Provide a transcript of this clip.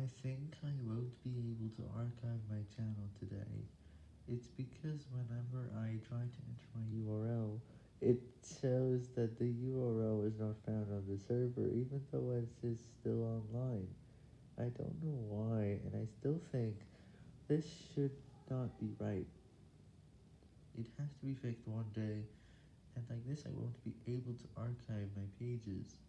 I think I won't be able to archive my channel today. It's because whenever I try to enter my URL, it shows that the URL is not found on the server even though it is still online. I don't know why, and I still think this should not be right. It has to be fixed one day, and like this I won't be able to archive my pages.